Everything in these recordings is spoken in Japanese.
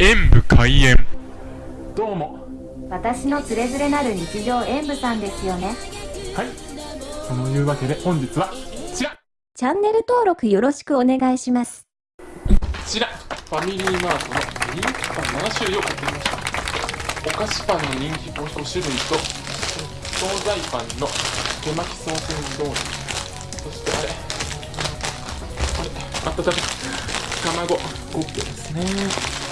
演武開演。どうも。私のつれづれなる日常演舞さんですよね。はい。そのいうわけで本日はこちら。こチャンネル登録よろしくお願いします。ちら。ファミリーマートの人気パン7種類を買ってみました。お菓子パンの人気5種類と惣菜パンの手巻きソーセージドーナツそしてあれ。あれ。あったたた卵。コッペですね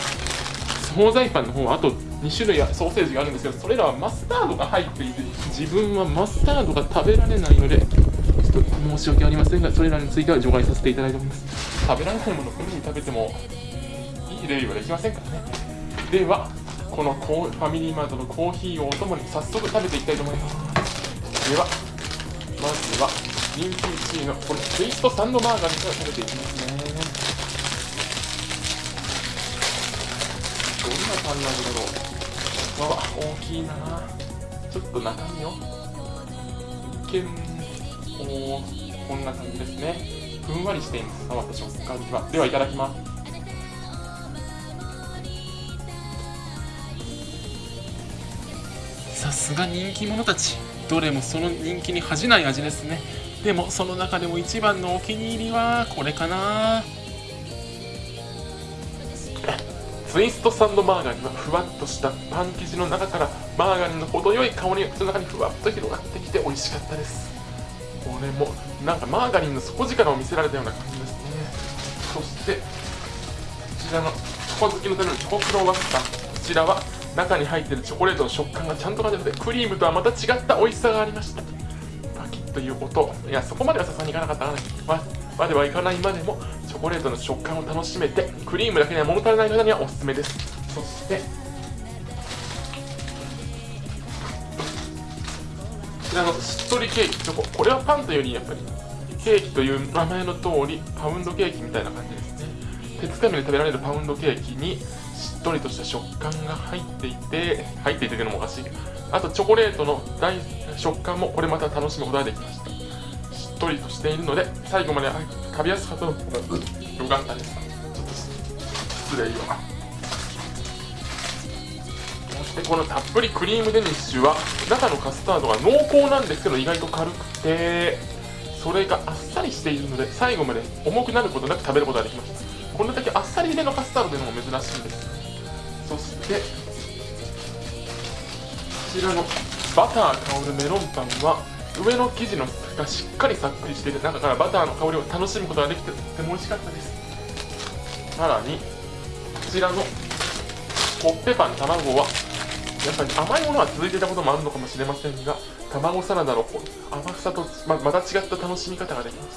惣菜パンの方はあと2種類ソーセージがあるんですけどそれらはマスタードが入っていて自分はマスタードが食べられないのでちょっと申し訳ありませんがそれらについては除外させていただいております。食べられないものを無理に食べてもいいレビューはできませんからね。ではこのコーファミリーマートのコーヒーをお供に早速食べていきたいと思います。ではまずは人気1位のこのツイストサンドマーガリンから食べていきますね。パンなんだろうわわ大きいなちょっと中身を一見おーこんな感じですねふんわりしています触った食感はではいただきますさすが人気者たち。どれもその人気に恥じない味ですね。でもその中でも一番のお気に入りはこれかな。ツイストサンドマーガリンはふわっとしたパン生地の中からマーガリンの程よい香りが口の中にふわっと広がってきて美味しかったです。これもなんかマーガリンの底力を見せられたような感じですねそしてこちらのチョコ好きのためのチョコクロワッサン。こちらは中に入っているチョコレートの食感がちゃんと感じてクリームとはまた違った美味しさがありましたパキッという音いやそこまではさすがにいかなかったかなままではいかないまでもチョコレートの食感を楽しめてクリームだけでは物足りない方にはおすすめです。そしてこちらのしっとりケーキチョコ。これはパンというよりやっぱりケーキという名前の通りパウンドケーキみたいな感じですね。手つかみで食べられるパウンドケーキにしっとりとした食感が入っていて入っていてというのもおかしい。あとチョコレートの大食感もこれまた楽しむことができました。っとりとしているので最後まで食べやすかったのがよかったです。失礼よ。そしてこのたっぷりクリームデニッシュは中のカスタードが濃厚なんですけど意外と軽くてそれがあっさりしているので最後まで重くなることなく食べることができましたこれだけあっさりめのカスタードというのも珍しいです。そしてこちらのバター香るメロンパンは上の生地のがしっかりさっくりしていて中からバターの香りを楽しむことができてとても美味しかったです。さらにこちらのコッペパン卵はやっぱり甘いものは続いていたこともあるのかもしれませんが卵サラダの甘さとままた違った楽しみ方ができまし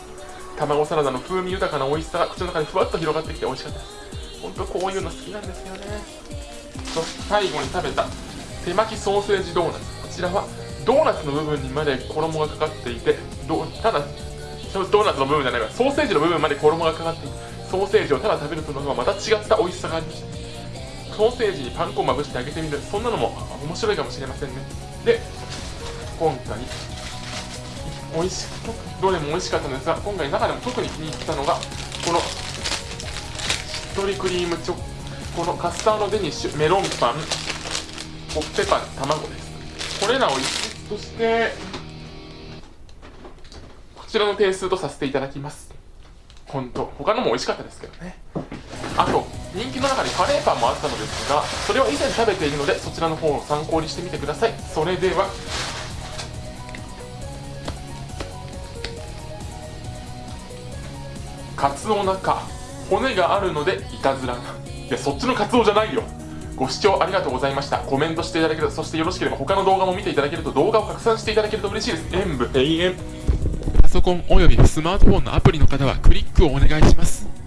た卵サラダの風味豊かな美味しさが口の中にふわっと広がってきて美味しかったです。本当こういうの好きなんですよね。そして最後に食べた手巻きソーセージドーナツ。こちらはドーナツの部分にまで衣がかかっていてどただドーナツの部分じゃないわ。ソーセージの部分まで衣がかかっていてソーセージをただ食べるとのはまた違った美味しさがありました。ソーセージにパン粉をまぶしてあげてみる。そんなのも面白いかもしれませんね。で今回美味しどれも美味しかったんですが今回中でも特に気に入ったのがこのしっとりクリームチョコのカスタードデニッシュメロンパンコッペパン卵です。これらを一緒としてこちらの点数とさせていただきます。本当他のも美味しかったですけどね。あと人気の中にカレーパンもあったのですがそれは以前食べているのでそちらの方を参考にしてみてください。それではカツオ中骨があるのでいたずらがいやそっちのカツオじゃないよ。ご視聴ありがとうございました。コメントしていただけるそしてよろしければ他の動画も見ていただけると動画を拡散していただけると嬉しいです。演武永遠パソコンおよびスマートフォンのアプリの方はクリックをお願いします。